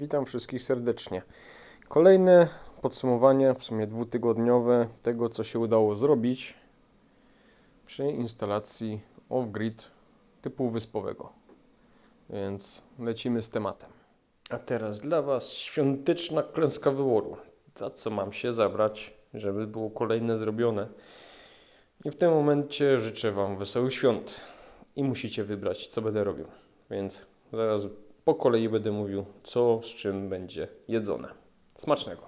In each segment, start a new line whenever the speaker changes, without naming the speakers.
Witam wszystkich serdecznie. Kolejne podsumowanie, w sumie dwutygodniowe, tego co się udało zrobić przy instalacji off-grid typu wyspowego. Więc lecimy z tematem. A teraz dla Was świąteczna klęska wyboru. Za co mam się zabrać, żeby było kolejne zrobione. I w tym momencie życzę Wam wesołych świąt. I musicie wybrać, co będę robił. Więc zaraz po kolei będę mówił, co z czym będzie jedzone. Smacznego.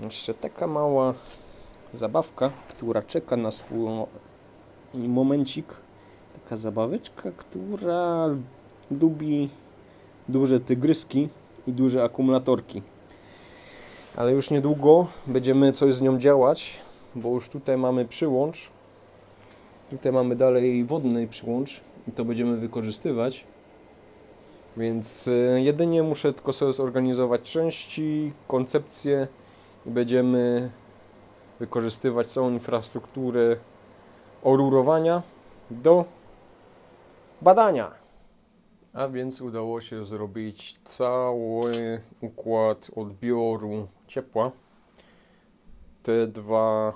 Jeszcze taka mała zabawka, która czeka na swój momencik. Taka zabaweczka, która lubi duże tygryski i duże akumulatorki. Ale już niedługo będziemy coś z nią działać, bo już tutaj mamy przyłącz. Tutaj mamy dalej wodny przyłącz i to będziemy wykorzystywać. Więc y, jedynie muszę tylko sobie zorganizować części, koncepcję i będziemy wykorzystywać całą infrastrukturę orurowania do badania. A więc udało się zrobić cały układ odbioru ciepła. Te dwa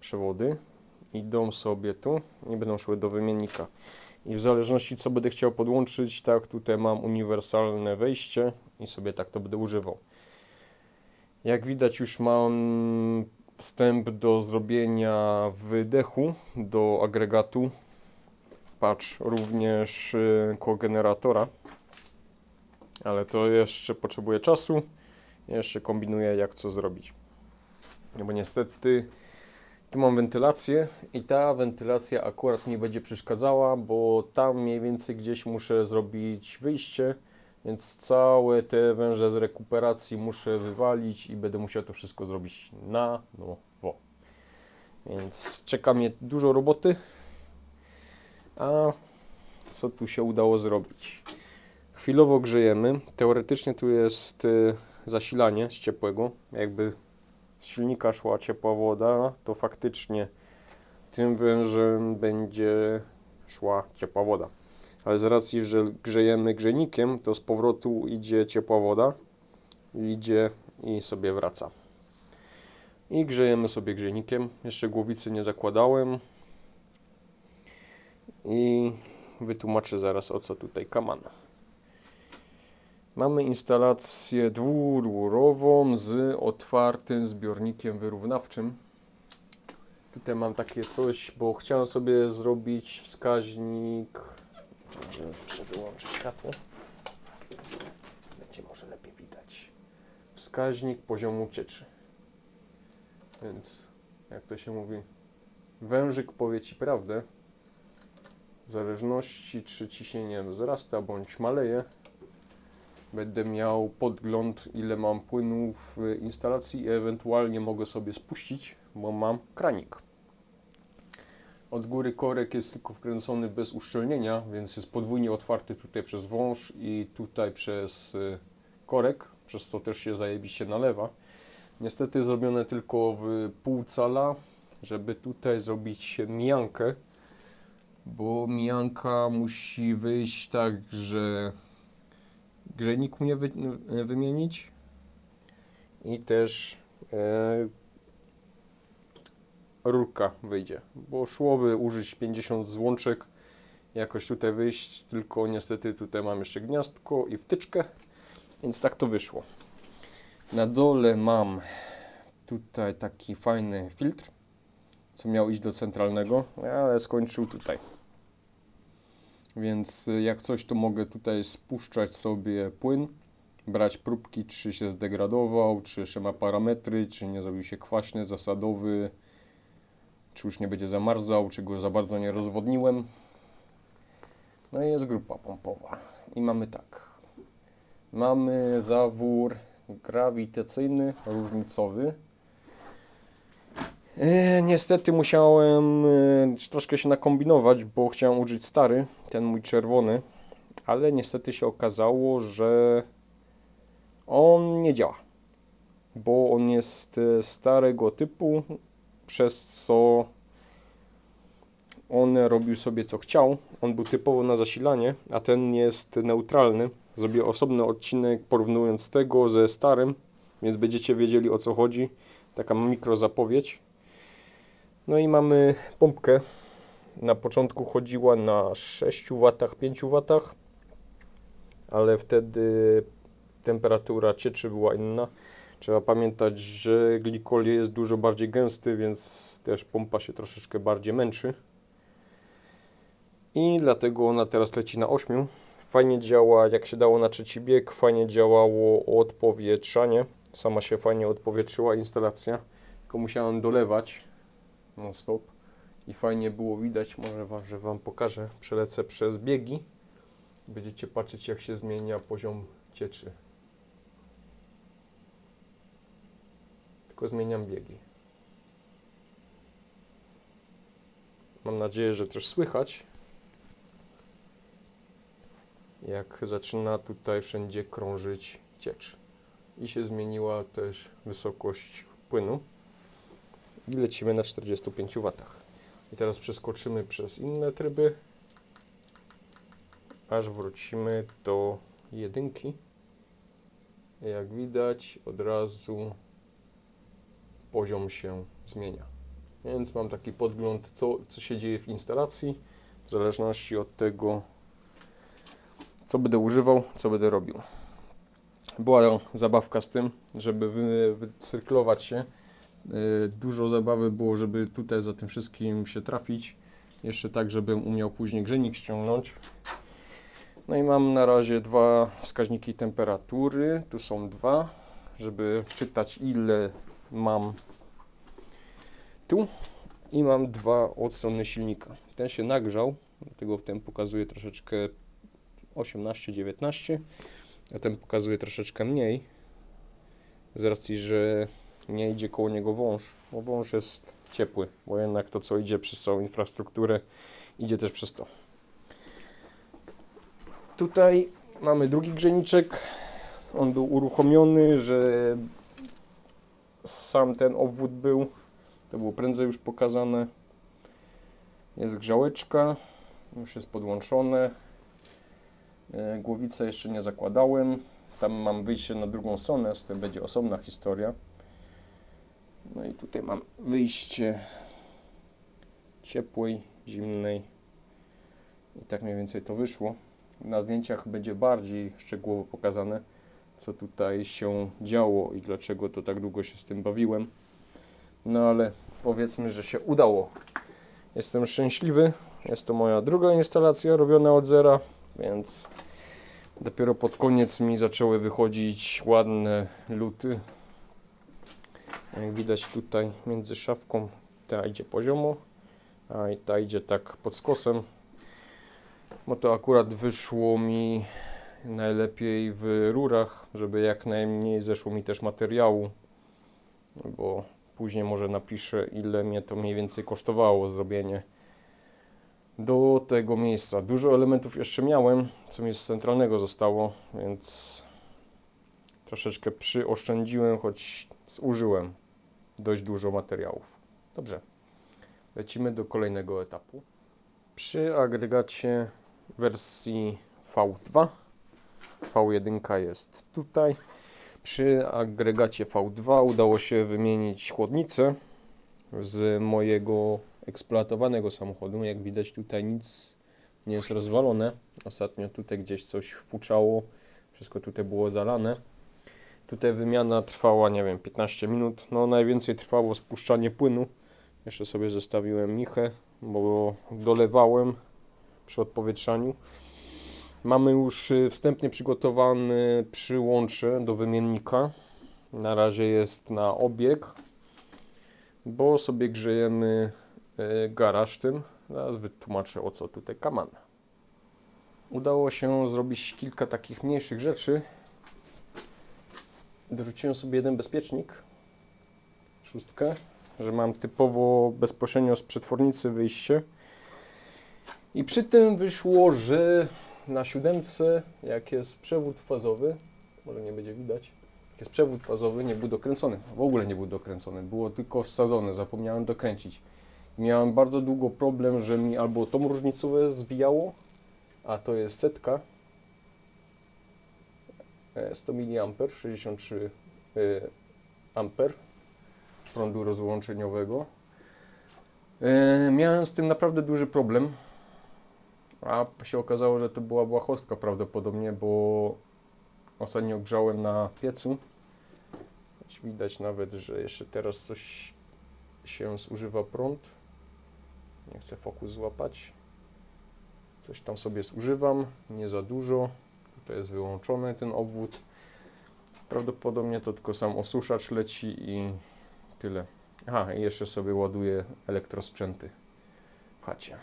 przewody idą sobie tu i będą szły do wymiennika. I w zależności co będę chciał podłączyć, tak tutaj mam uniwersalne wejście i sobie tak to będę używał. Jak widać już mam wstęp do zrobienia wydechu do agregatu. Patrz, również y, kogeneratora. Ale to jeszcze potrzebuje czasu. Jeszcze kombinuję jak co zrobić. No bo niestety tu mam wentylację i ta wentylacja akurat mi będzie przeszkadzała, bo tam mniej więcej gdzieś muszę zrobić wyjście, więc całe te węże z rekuperacji muszę wywalić i będę musiał to wszystko zrobić na nowo. Więc czeka mnie dużo roboty. A co tu się udało zrobić? Chwilowo grzejemy. Teoretycznie tu jest y, zasilanie z ciepłego, jakby z silnika szła ciepła woda, to faktycznie tym wężem będzie szła ciepła woda. Ale z racji, że grzejemy grzejnikiem, to z powrotu idzie ciepła woda, idzie i sobie wraca. I grzejemy sobie grzejnikiem. Jeszcze głowicy nie zakładałem. I wytłumaczę zaraz o co tutaj kamana. Mamy instalację dwururową z otwartym zbiornikiem wyrównawczym. Tutaj mam takie coś, bo chciałem sobie zrobić wskaźnik. Muszę wyłączyć światło. Będzie może lepiej widać. Wskaźnik poziomu cieczy. Więc, jak to się mówi, wężyk powie ci prawdę. W zależności, czy ciśnienie wzrasta bądź maleje, będę miał podgląd, ile mam płynu w instalacji i ewentualnie mogę sobie spuścić, bo mam kranik. Od góry korek jest tylko wkręcony bez uszczelnienia, więc jest podwójnie otwarty tutaj przez wąż i tutaj przez y, korek, przez co też się zajebiście nalewa. Niestety zrobione tylko w pół cala, żeby tutaj zrobić mijankę, bo mijanka musi wyjść tak, że grzejnik mnie wy, wymienić i też e, rurka wyjdzie, bo szłoby użyć 50 złączek, jakoś tutaj wyjść, tylko niestety tutaj mam jeszcze gniazdko i wtyczkę, więc tak to wyszło. Na dole mam tutaj taki fajny filtr, co miał iść do centralnego, ale skończył tutaj. Więc y, jak coś, to mogę tutaj spuszczać sobie płyn, brać próbki, czy się zdegradował, czy jeszcze ma parametry, czy nie zrobił się kwaśny, zasadowy, czy już nie będzie zamarzał, czy go za bardzo nie rozwodniłem. No i jest grupa pompowa. I mamy tak. Mamy zawór grawitacyjny, różnicowy. E, niestety musiałem e, troszkę się nakombinować, bo chciałem użyć stary, ten mój czerwony, ale niestety się okazało, że on nie działa, bo on jest e, starego typu, przez co on robił sobie co chciał. On był typowo na zasilanie, a ten jest neutralny, Zrobię osobny odcinek porównując tego ze starym, więc będziecie wiedzieli o co chodzi. Taka mikro zapowiedź. No i mamy pompkę. Na początku chodziła na 6 W, 5 W, ale wtedy temperatura cieczy była inna. Trzeba pamiętać, że glikol jest dużo bardziej gęsty, więc też pompa się troszeczkę bardziej męczy. I dlatego ona teraz leci na 8. Fajnie działa, jak się dało na trzeci bieg, fajnie działało odpowietrzanie. Sama się fajnie odpowietrzyła instalacja, tylko musiałem dolewać non stop i fajnie było widać, może wam, że Wam pokażę, przelecę przez biegi. Będziecie patrzeć jak się zmienia poziom cieczy. Tylko zmieniam biegi. Mam nadzieję, że też słychać. Jak zaczyna tutaj wszędzie krążyć ciecz. I się zmieniła też wysokość płynu. I lecimy na 45 W. I teraz przeskoczymy przez inne tryby, aż wrócimy do jedynki. Jak widać, od razu poziom się zmienia. Więc mam taki podgląd, co, co się dzieje w instalacji, w zależności od tego, co będę używał, co będę robił. Była zabawka z tym, żeby wy, wycyrklować się. Yy, Dużo zabawy było, żeby tutaj za tym wszystkim się trafić. Jeszcze tak, żebym umiał później grzejnik ściągnąć. No i mam na razie dwa wskaźniki temperatury. Tu są dwa, żeby czytać ile mam tu. I mam dwa od strony silnika. Ten się nagrzał, dlatego ten pokazuje troszeczkę 18-19, a ten pokazuje troszeczkę mniej. Z racji, że nie idzie koło niego wąż, bo wąż jest ciepły, bo jednak to co idzie przez całą infrastrukturę idzie też przez to. Tutaj mamy drugi grzejniczek. On był uruchomiony, że sam ten obwód był. To było prędzej już pokazane. Jest grzałeczka, już jest podłączone. E, Głowicę jeszcze nie zakładałem. Tam mam wyjście na drugą stronę, z tym będzie osobna historia. No i tutaj mam wyjście ciepłej, zimnej. I tak mniej więcej to wyszło. Na zdjęciach będzie bardziej szczegółowo pokazane, co tutaj się działo i dlaczego to tak długo się z tym bawiłem. No ale powiedzmy, że się udało. Jestem szczęśliwy. Jest to moja druga instalacja robiona od zera, więc dopiero pod koniec mi zaczęły wychodzić ładne luty. Jak widać tutaj między szafką ta idzie poziomo, a i ta idzie tak pod skosem. Bo to akurat wyszło mi najlepiej w rurach, żeby jak najmniej zeszło mi też materiału, bo później może napiszę ile mnie to mniej więcej kosztowało zrobienie do tego miejsca. Dużo elementów jeszcze miałem, co mi z centralnego zostało, więc troszeczkę przyoszczędziłem, choć zużyłem dość dużo materiałów. Dobrze, lecimy do kolejnego etapu. Przy agregacie wersji V2 V1 jest tutaj. Przy agregacie V2 udało się wymienić chłodnicę z mojego eksploatowanego samochodu. Jak widać tutaj nic nie jest rozwalone. Ostatnio tutaj gdzieś coś wpuczało, wszystko tutaj było zalane. Tutaj wymiana trwała, nie wiem, 15 minut. No najwięcej trwało spuszczanie płynu. Jeszcze sobie zostawiłem michę, bo dolewałem przy odpowietrzaniu. Mamy już y, wstępnie przygotowany przyłącze do wymiennika. Na razie jest na obieg, bo sobie grzejemy y, garaż tym. Zaraz wytłumaczę o co tutaj kaman. Udało się zrobić kilka takich mniejszych rzeczy. Dorzuciłem sobie jeden bezpiecznik, szóstkę, że mam typowo bezpośrednio z przetwornicy wyjście. I przy tym wyszło, że na siódemce, jak jest przewód fazowy, może nie będzie widać, jak jest przewód fazowy, nie był dokręcony. W ogóle nie był dokręcony, było tylko wsadzone, zapomniałem dokręcić. Miałem bardzo długo problem, że mi albo tą różnicówę zbijało, a to jest setka, 100 mA, 63 e, amper prądu rozłączeniowego. E, Miałem z tym naprawdę duży problem, a się okazało, że to była błahostka prawdopodobnie, bo ostatnio grzałem na piecu. Widać nawet, że jeszcze teraz coś się zużywa prąd. Nie chcę fokus złapać. Coś tam sobie zużywam, nie za dużo. Tutaj jest wyłączony ten obwód. Prawdopodobnie to tylko sam osuszacz leci i tyle. Aha, i jeszcze sobie ładuję elektrosprzęty w chacie.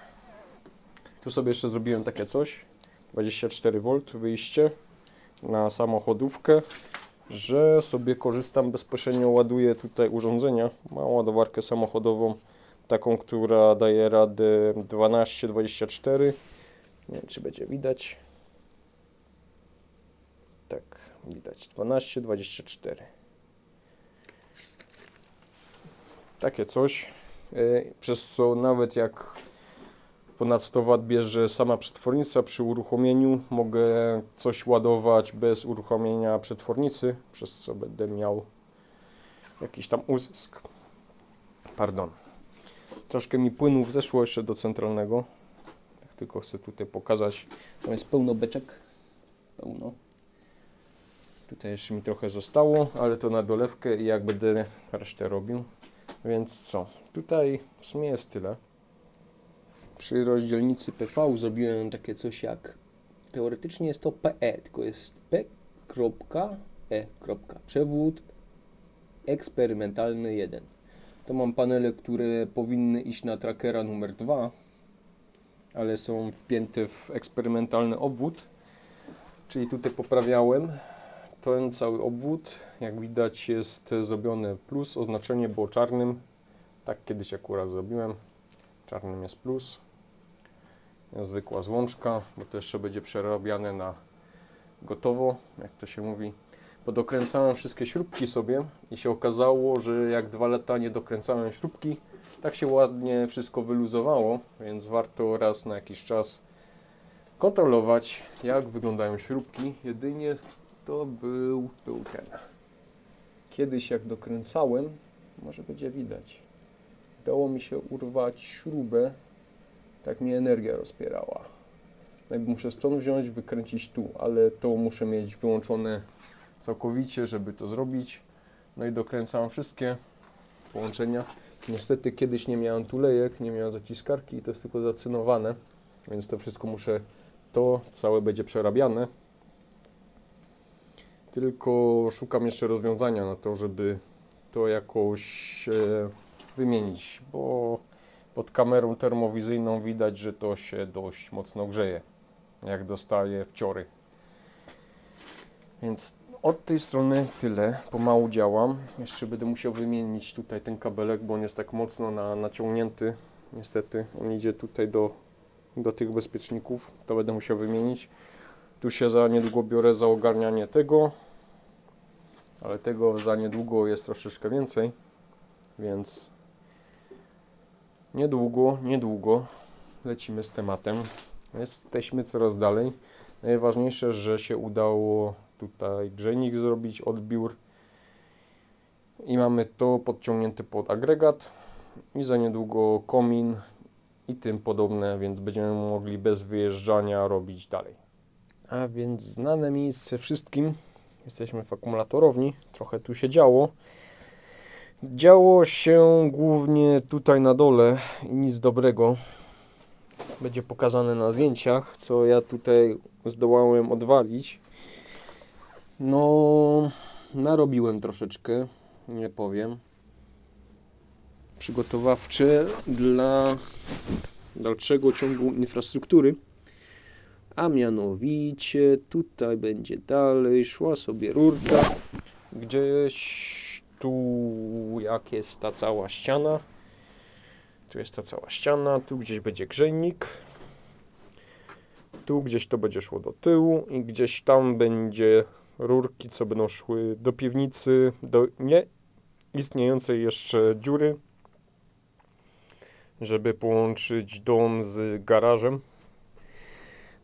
Tu sobie jeszcze zrobiłem takie coś. 24V wyjście na samochodówkę, że sobie korzystam bezpośrednio, ładuję tutaj urządzenia. Mam ładowarkę samochodową, taką, która daje radę 12-24. Nie wiem, czy będzie widać. Tak, widać. 12-24. Takie coś. Yy, Przez co nawet jak ponad 100 W bierze sama przetwornica przy uruchomieniu, mogę coś ładować bez uruchomienia przetwornicy, przez co będę miał jakiś tam uzysk. Pardon. Troszkę mi płynów zeszło jeszcze do centralnego. Tak tylko chcę tutaj pokazać. Tam jest pełno beczek. Pełno. Tutaj jeszcze mi trochę zostało, ale to na dolewkę i jak będę resztę robił. Więc co? Tutaj w sumie jest tyle. Przy rozdzielnicy PV zrobiłem takie coś jak teoretycznie jest to PE, tylko jest P.E. Przewód eksperymentalny 1. To mam panele, które powinny iść na trackera numer 2, ale są wpięte w eksperymentalny obwód. Czyli tutaj poprawiałem ten cały obwód. Jak widać jest zrobione plus, oznaczenie było czarnym. Tak kiedyś akurat zrobiłem. Czarnym jest plus. Zwykła złączka, bo to jeszcze będzie przerabiane na gotowo, jak to się mówi. Podokręcałem wszystkie śrubki sobie i się okazało, że jak dwa lata nie dokręcałem śrubki, tak się ładnie wszystko wyluzowało, więc warto raz na jakiś czas kontrolować, jak wyglądają śrubki. Jedynie to był, był ten. Kiedyś jak dokręcałem, może będzie widać, dało mi się urwać śrubę, tak mi energia rozpierała. Muszę stąd wziąć, wykręcić tu, ale to muszę mieć wyłączone całkowicie, żeby to zrobić. No i dokręcam wszystkie połączenia. Niestety kiedyś nie miałem tulejek, nie miałem zaciskarki i to jest tylko zacynowane, więc to wszystko muszę, to całe będzie przerabiane. Tylko szukam jeszcze rozwiązania na to, żeby to jakoś e, wymienić, bo pod kamerą termowizyjną widać, że to się dość mocno grzeje, jak dostaje wciory. Więc od tej strony tyle, pomału działam. Jeszcze będę musiał wymienić tutaj ten kabelek, bo on jest tak mocno na, naciągnięty. Niestety, on idzie tutaj do, do tych bezpieczników, to będę musiał wymienić. Tu się za niedługo biorę za ogarnianie tego, ale tego za niedługo jest troszeczkę więcej, więc niedługo, niedługo lecimy z tematem. Jesteśmy coraz dalej. Najważniejsze, że się udało tutaj grzejnik zrobić, odbiór i mamy to podciągnięte pod agregat i za niedługo komin i tym podobne, więc będziemy mogli bez wyjeżdżania robić dalej. A więc znane miejsce wszystkim. Jesteśmy w akumulatorowni, trochę tu się działo. Działo się głównie tutaj na dole i nic dobrego. Będzie pokazane na zdjęciach, co ja tutaj zdołałem odwalić. No, narobiłem troszeczkę, nie powiem. Przygotowawcze dla dalszego ciągu infrastruktury. A mianowicie tutaj będzie dalej szła sobie rurka. Gdzieś tu jak jest ta cała ściana. Tu jest ta cała ściana, tu gdzieś będzie grzejnik. Tu gdzieś to będzie szło do tyłu i gdzieś tam będzie rurki, co będą szły do piwnicy, do nie istniejącej jeszcze dziury, żeby połączyć dom z garażem.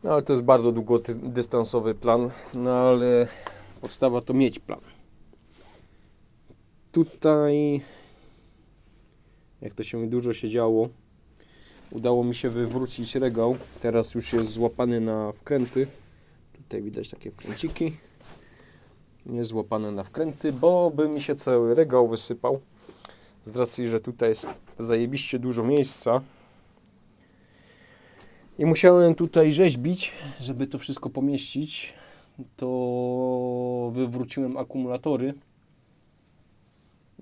No ale to jest bardzo długodystansowy plan, no ale podstawa to mieć plan. Tutaj, jak to się dużo się działo, udało mi się wywrócić regał. Teraz już jest złapany na wkręty. Tutaj widać takie wkręciki. Nie złapane na wkręty, bo by mi się cały regał wysypał. Z racji, że tutaj jest zajebiście dużo miejsca. I musiałem tutaj rzeźbić, żeby to wszystko pomieścić. To wywróciłem akumulatory.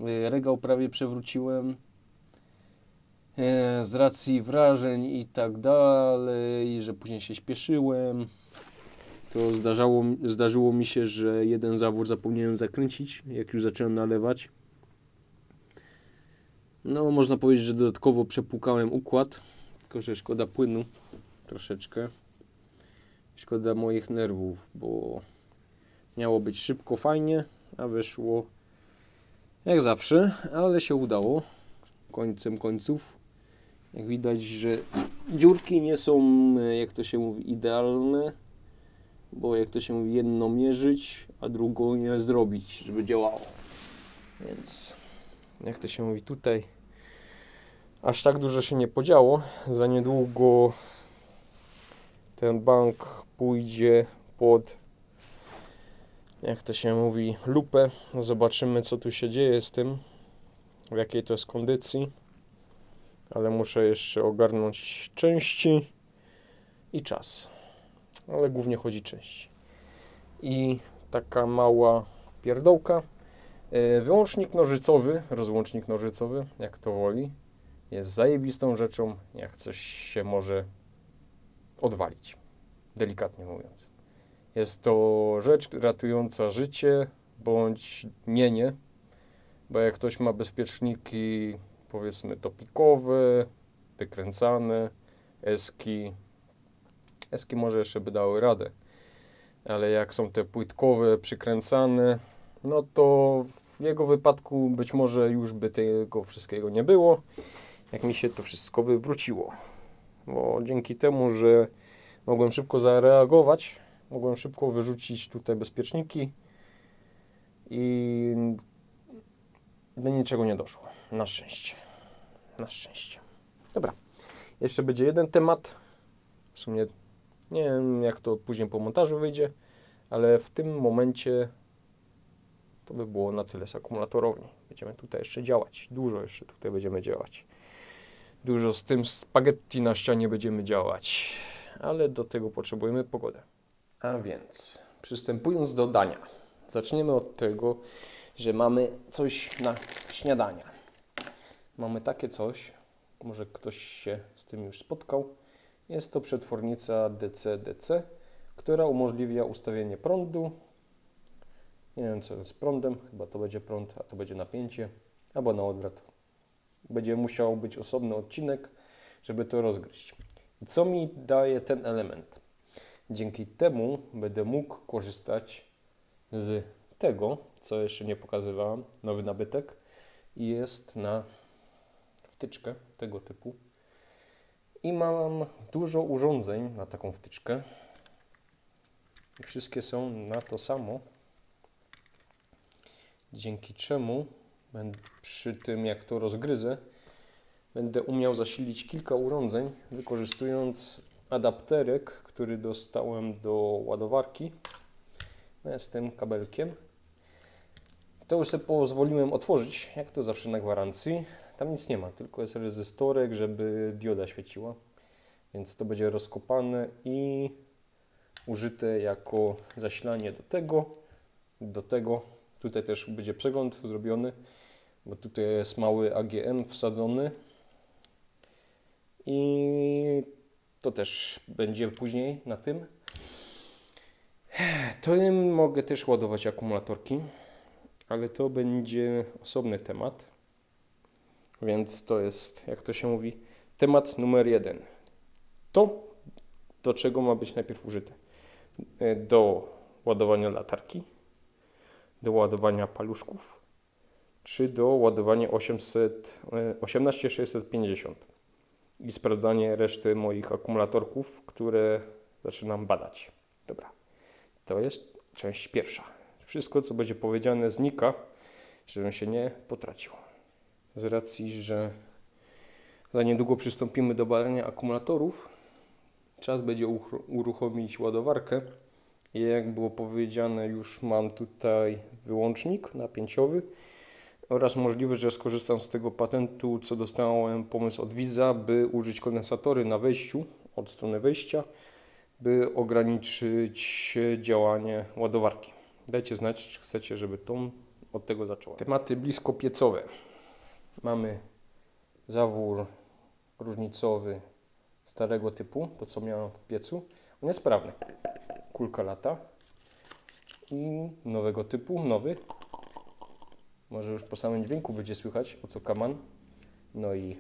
Y, Regał prawie przewróciłem e, z racji wrażeń i tak dalej, że później się śpieszyłem. To zdarzało, zdarzyło mi się, że jeden zawór zapomniałem zakręcić, jak już zacząłem nalewać. No, można powiedzieć, że dodatkowo przepłukałem układ, tylko że szkoda płynu troszeczkę. Szkoda moich nerwów, bo miało być szybko, fajnie, a wyszło jak zawsze, ale się udało końcem końców. Jak widać, że dziurki nie są, jak to się mówi, idealne, bo jak to się mówi, jedno mierzyć, a drugą nie zrobić, żeby działało. Więc jak to się mówi tutaj, aż tak dużo się nie podziało. Za niedługo ten bank pójdzie pod, jak to się mówi, lupę. Zobaczymy, co tu się dzieje z tym, w jakiej to jest kondycji. Ale muszę jeszcze ogarnąć części i czas. Ale głównie chodzi części. I taka mała pierdołka. E, Wyłącznik nożycowy, rozłącznik nożycowy, jak to woli, jest zajebistą rzeczą, jak coś się może odwalić, delikatnie mówiąc. Jest to rzecz ratująca życie, bądź mienie, bo jak ktoś ma bezpieczniki, powiedzmy topikowe, wykręcane, eski, eski może jeszcze by dały radę, ale jak są te płytkowe, przykręcane, no to w jego wypadku być może już by tego wszystkiego nie było, jak mi się to wszystko wywróciło. Bo dzięki temu, że mogłem szybko zareagować, mogłem szybko wyrzucić tutaj bezpieczniki i do niczego nie doszło. Na szczęście. Na szczęście. Dobra. Jeszcze będzie jeden temat. W sumie nie wiem, jak to później po montażu wyjdzie, ale w tym momencie to by było na tyle z akumulatorowni. Będziemy tutaj jeszcze działać. Dużo jeszcze tutaj będziemy działać. Dużo z tym spaghetti na ścianie będziemy działać. Ale do tego potrzebujemy pogodę. A więc, przystępując do dania. Zaczniemy od tego, że mamy coś na śniadania. Mamy takie coś, może ktoś się z tym już spotkał. Jest to przetwornica DC-DC, która umożliwia ustawienie prądu. Nie wiem co z prądem, chyba to będzie prąd, a to będzie napięcie, albo na odwrót. Będzie musiał być osobny odcinek, żeby to rozgryźć. I co mi daje ten element? Dzięki temu będę mógł korzystać z tego, co jeszcze nie pokazywałem, nowy nabytek jest na wtyczkę tego typu. I mam dużo urządzeń na taką wtyczkę. Wszystkie są na to samo. Dzięki czemu przy tym jak to rozgryzę, będę umiał zasilić kilka urządzeń, wykorzystując adapterek, który dostałem do ładowarki no, z tym kabelkiem. To już sobie pozwoliłem otworzyć, jak to zawsze na gwarancji. Tam nic nie ma, tylko jest rezystorek, żeby dioda świeciła. Więc to będzie rozkopane i użyte jako zasilanie do tego, do tego. Tutaj też będzie przegląd zrobiony, bo tutaj jest mały AGM wsadzony. I to też będzie później na tym. Tym mogę też ładować akumulatorki, ale to będzie osobny temat. Więc to jest, jak to się mówi, temat numer jeden. To, do czego ma być najpierw użyte? E, Do ładowania latarki, do ładowania paluszków, czy do ładowania 800, e, 18650 i sprawdzanie reszty moich akumulatorków, które zaczynam badać. Dobra, to jest część pierwsza. Wszystko, co będzie powiedziane, znika, żebym się nie potracił. Z racji, że za niedługo przystąpimy do badania akumulatorów, czas będzie uruchomić ładowarkę. Jak było powiedziane, już mam tutaj wyłącznik napięciowy oraz możliwe, że skorzystam z tego patentu, co dostałem pomysł od widza, by użyć kondensatory na wejściu, od strony wejścia, by ograniczyć działanie ładowarki. Dajcie znać, czy chcecie, żeby tą od tego zaczęła. Tematy blisko piecowe. Mamy zawór różnicowy starego typu, to co miałem w piecu. On jest sprawny. Kulka lata. I nowego typu, nowy. Może już po samym dźwięku będzie słychać o co kaman. No i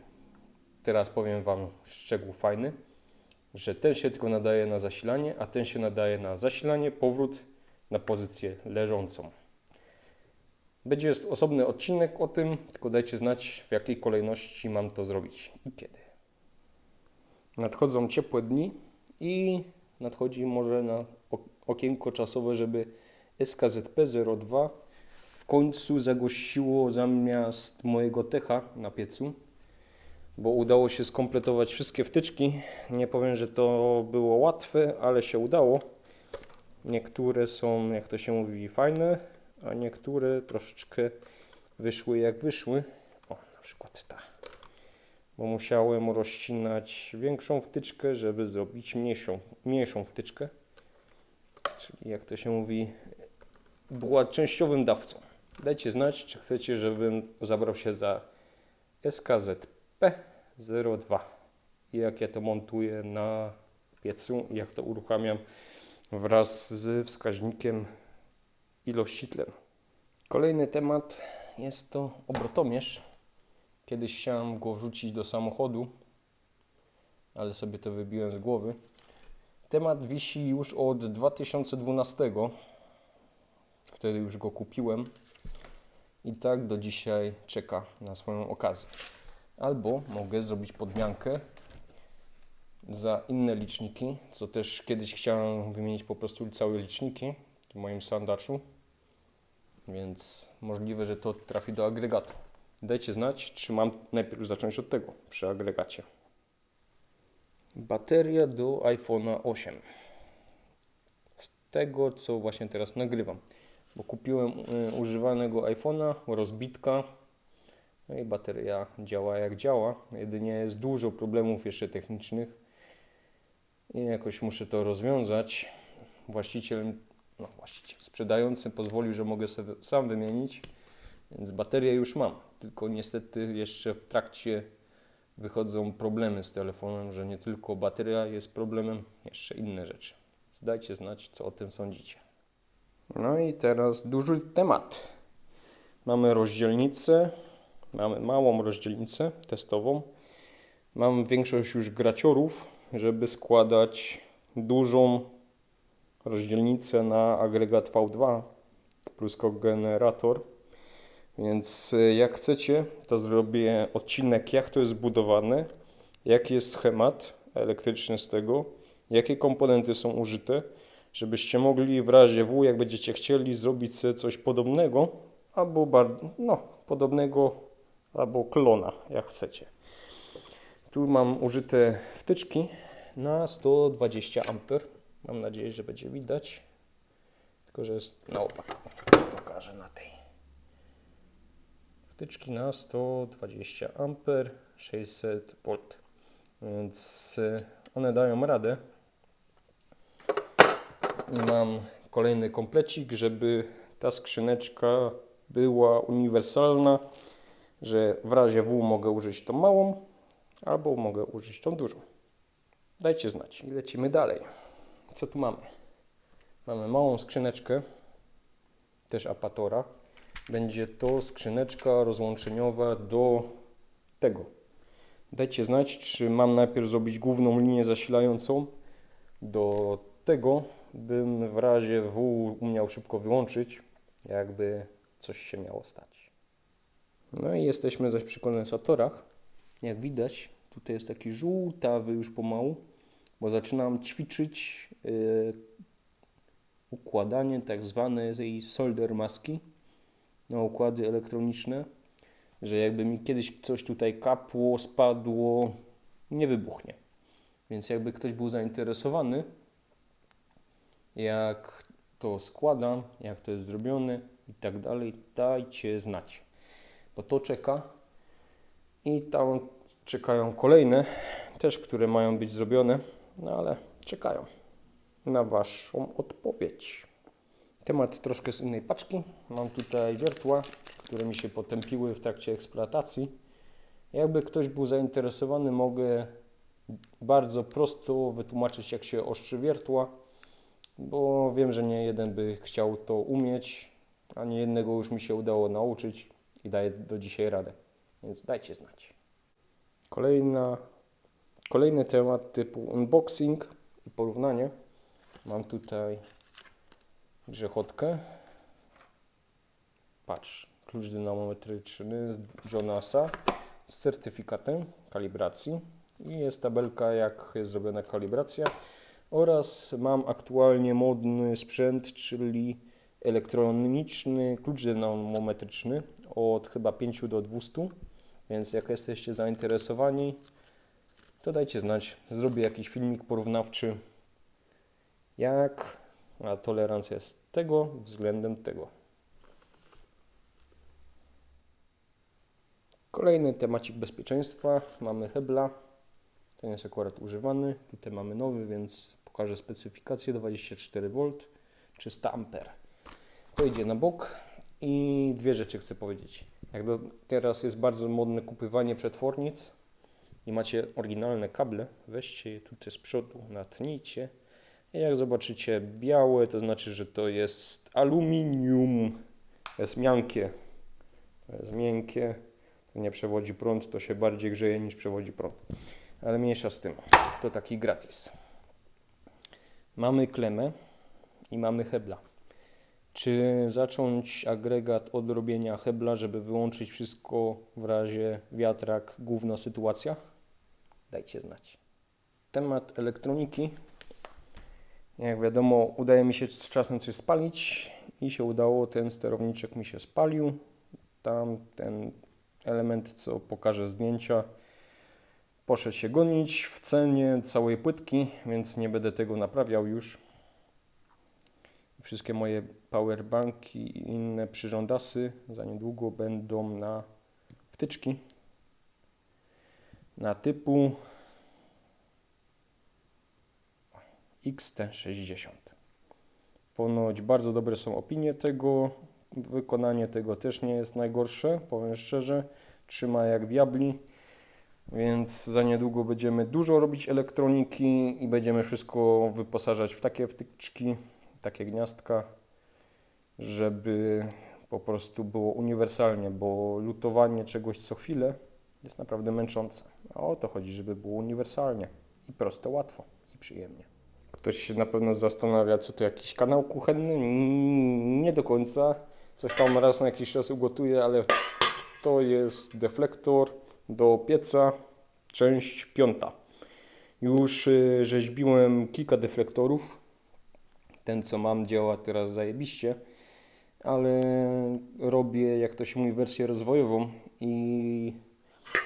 teraz powiem Wam szczegół fajny, że ten się tylko nadaje na zasilanie, a ten się nadaje na zasilanie, powrót na pozycję leżącą. Będzie jest osobny odcinek o tym, tylko dajcie znać w jakiej kolejności mam to zrobić i kiedy. Nadchodzą ciepłe dni i nadchodzi może na ok- okienko czasowe, żeby SKZP-02 w końcu zagościło zamiast mojego techa na piecu, bo udało się skompletować wszystkie wtyczki. Nie powiem, że to było łatwe, ale się udało. Niektóre są, jak to się mówi, fajne, a niektóre troszeczkę wyszły jak wyszły. O, na przykład ta. Bo musiałem rozcinać większą wtyczkę, żeby zrobić mniejszą, mniejszą wtyczkę. Czyli jak to się mówi, była częściowym dawcą. Dajcie znać, czy chcecie, żebym zabrał się za SKZP02 i jak ja to montuję na piecu jak to uruchamiam wraz z wskaźnikiem ilości tlenu. Kolejny temat jest to obrotomierz. Kiedyś chciałem go wrzucić do samochodu, ale sobie to wybiłem z głowy. Temat wisi już od 2012. Wtedy już go kupiłem i tak do dzisiaj czeka na swoją okazję. Albo mogę zrobić podmiankę za inne liczniki, co też kiedyś chciałem wymienić po prostu całe liczniki w moim sandaczu, więc możliwe, że to trafi do agregatu. Dajcie znać, czy mam najpierw zacząć od tego przy agregacie. Bateria do iPhone'a 8. Z tego, co właśnie teraz nagrywam, bo kupiłem y, używanego iPhone'a, rozbitka, no i bateria działa jak działa. Jedynie jest dużo problemów jeszcze technicznych i jakoś muszę to rozwiązać. Właściciel, no właściciel, sprzedający pozwolił, że mogę sobie sam wymienić, więc baterię już mam. Tylko niestety jeszcze w trakcie wychodzą problemy z telefonem, że nie tylko bateria jest problemem, jeszcze inne rzeczy. Dajcie znać, co o tym sądzicie. No i teraz duży temat. Mamy rozdzielnicę, mamy małą rozdzielnicę testową. Mam większość już graciorów, żeby składać dużą rozdzielnicę na agregat V2 plus kogenerator. Więc y, jak chcecie, to zrobię odcinek, jak to jest zbudowane, jaki jest schemat elektryczny z tego, jakie komponenty są użyte, żebyście mogli w razie W, jak będziecie chcieli, zrobić coś podobnego, albo no, podobnego, albo klona, jak chcecie. Tu mam użyte wtyczki na 120 A. Mam nadzieję, że będzie widać. Tylko, że jest na opak. Pokażę na tej. Wtyczki na 120 A, 600 V. Więc one dają radę. Mam kolejny komplecik, żeby ta skrzyneczka była uniwersalna, że w razie W mogę użyć tą małą, albo mogę użyć tą dużą. Dajcie znać. I lecimy dalej. Co tu mamy? Mamy małą skrzyneczkę, też apatora. Będzie to skrzyneczka rozłączeniowa do tego. Dajcie znać, czy mam najpierw zrobić główną linię zasilającą do tego, bym w razie W umiał szybko wyłączyć, jakby coś się miało stać. No i jesteśmy zaś przy kondensatorach. Jak widać, tutaj jest taki żółtawy już pomału, bo zaczynam ćwiczyć yy,
układanie tak zwanej solder maski na układy elektroniczne, że jakby mi kiedyś coś tutaj kapło, spadło, nie wybuchnie. Więc jakby ktoś był zainteresowany, jak to składam, jak to jest zrobione i tak dalej, dajcie znać. Bo to czeka i tam czekają kolejne, też które mają być zrobione, no ale czekają na Waszą odpowiedź. Temat troszkę z innej paczki. Mam tutaj wiertła, które mi się potępiły w trakcie eksploatacji. Jakby ktoś był zainteresowany, mogę bardzo prosto wytłumaczyć, jak się ostrzy wiertła, bo wiem, że nie jeden by chciał to umieć, a nie jednego już mi się udało nauczyć i daję do dzisiaj radę. Więc dajcie znać. Kolejna, kolejny temat typu unboxing i porównanie. Mam tutaj grzechotkę. Patrz, klucz dynamometryczny z Jonasa z certyfikatem kalibracji i jest tabelka jak jest zrobiona kalibracja oraz mam aktualnie modny sprzęt, czyli elektroniczny klucz dynamometryczny od chyba 5 do 200, więc jak jesteście zainteresowani, to dajcie znać. Zrobię jakiś filmik porównawczy, jak a tolerancja jest tego względem tego. Kolejny temacik bezpieczeństwa. Mamy Hebla. Ten jest akurat używany. Tutaj mamy nowy, więc pokażę specyfikację 24V 300 A. To idzie na bok i dwie rzeczy chcę powiedzieć. Jak do, teraz jest bardzo modne kupywanie przetwornic i macie oryginalne kable, weźcie je tutaj z przodu, natnijcie i jak zobaczycie białe, to znaczy, że to jest aluminium, to jest miękkie, to jest miękkie, to nie przewodzi prąd, to się bardziej grzeje niż przewodzi prąd. Ale mniejsza z tym, to taki gratis. Mamy klemę i mamy hebla. Czy zacząć agregat od robienia hebla, żeby wyłączyć wszystko w razie wiatrak, główna sytuacja? Dajcie znać. Temat elektroniki. Jak wiadomo, udaje mi się z czasem coś spalić i się udało, ten sterowniczek mi się spalił. Tam ten element, co pokażę zdjęcia, poszedł się gonić w cenie całej płytki, więc nie będę tego naprawiał już. Wszystkie moje powerbanki i inne przyrządasy za niedługo będą na wtyczki na typu XT60. Ponoć bardzo dobre są opinie tego, wykonanie tego też nie jest najgorsze, powiem szczerze, trzyma jak diabli, więc za niedługo będziemy dużo robić elektroniki i będziemy wszystko wyposażać w takie wtyczki, takie gniazdka, żeby po prostu było uniwersalnie, bo lutowanie czegoś co chwilę jest naprawdę męczące. A o to chodzi, żeby było uniwersalnie i prosto, łatwo i przyjemnie. Ktoś się na pewno zastanawia, co to jakiś kanał kuchenny? Nie do końca. Coś tam raz na jakiś czas ugotuję, ale to jest deflektor do pieca, część piąta. Już y, rzeźbiłem kilka deflektorów. Ten, co mam, działa teraz zajebiście, ale robię, jak to się mówi, wersję rozwojową i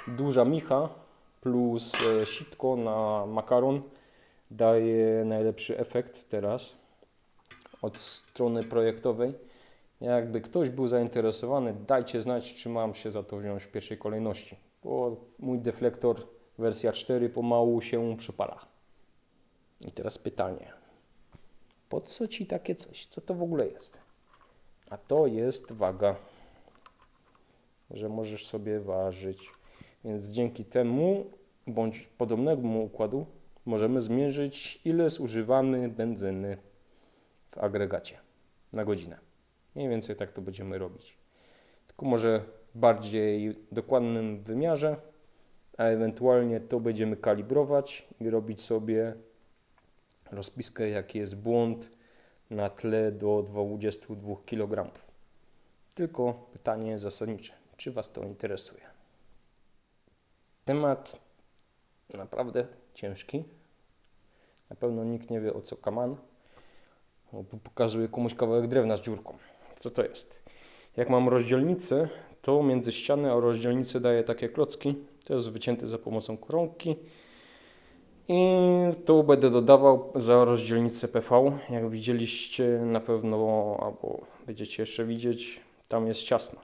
duża micha plus e, sitko na makaron daje najlepszy efekt teraz od strony projektowej. Jakby ktoś był zainteresowany, dajcie znać, czy mam się za to wziąć w pierwszej kolejności, bo mój deflektor wersja 4 pomału się przypala. I teraz pytanie. Po co Ci takie coś? Co to w ogóle jest? A to jest waga, że możesz sobie ważyć. Więc dzięki temu, bądź podobnemu układu, możemy zmierzyć, ile zużywamy benzyny w agregacie na godzinę. Mniej więcej tak to będziemy robić. Tylko może bardziej dokładnym wymiarze, a ewentualnie to będziemy kalibrować i robić sobie rozpiskę, jaki jest błąd na tle do 22 kg. Tylko pytanie zasadnicze, czy Was to interesuje? Temat naprawdę ciężki. Na pewno nikt nie wie o co kaman. O, po- Pokazuję komuś kawałek drewna z dziurką. Co to jest? Jak mam rozdzielnicę, to między ścianę a rozdzielnicę daję takie klocki. To jest wycięte za pomocą koronki. I tu będę dodawał za rozdzielnicę PV. Jak widzieliście na pewno, albo będziecie jeszcze widzieć, tam jest ciasno.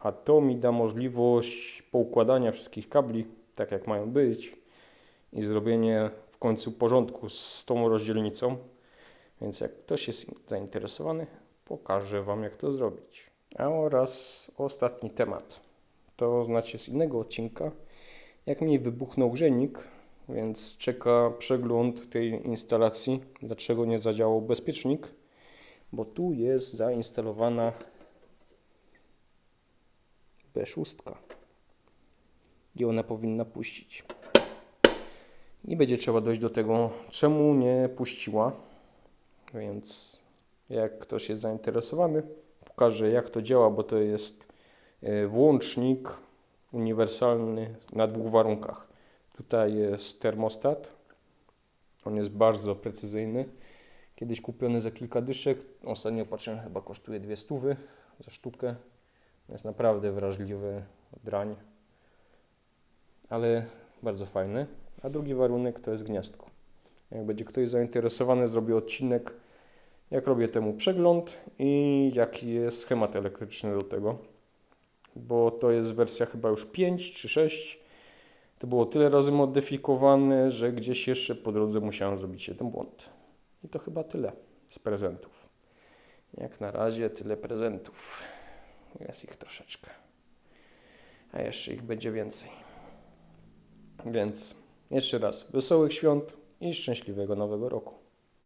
A to mi da możliwość poukładania wszystkich kabli, tak jak mają być i zrobienie w końcu porządku z tą rozdzielnicą. Więc jak ktoś jest zainteresowany, pokażę Wam jak to zrobić. A oraz ostatni temat. To znacie z innego odcinka. Jak mi wybuchnął grzejnik, więc czeka przegląd tej instalacji. Dlaczego nie zadziałał bezpiecznik? Bo tu jest zainstalowana B6 i ona powinna puścić. I będzie trzeba dojść do tego, czemu nie puściła. Więc jak ktoś jest zainteresowany, pokażę jak to działa, bo to jest e, włącznik uniwersalny na dwóch warunkach. Tutaj jest termostat. On jest bardzo precyzyjny. Kiedyś kupiony za kilka dyszek. Ostatnio patrzyłem, chyba kosztuje dwie stówy za sztukę. Jest naprawdę wrażliwy drań, ale bardzo fajny. A drugi warunek to jest gniazdko. Jak będzie ktoś zainteresowany, zrobię odcinek, jak robię temu przegląd i jaki jest schemat elektryczny do tego. Bo to jest wersja chyba już 5 czy 6. To było tyle razy modyfikowane, że gdzieś jeszcze po drodze musiałem zrobić jeden błąd. I to chyba tyle z prezentów. Jak na razie tyle prezentów. Jest ich troszeczkę. A jeszcze ich będzie więcej. Więc jeszcze raz wesołych świąt i szczęśliwego nowego roku.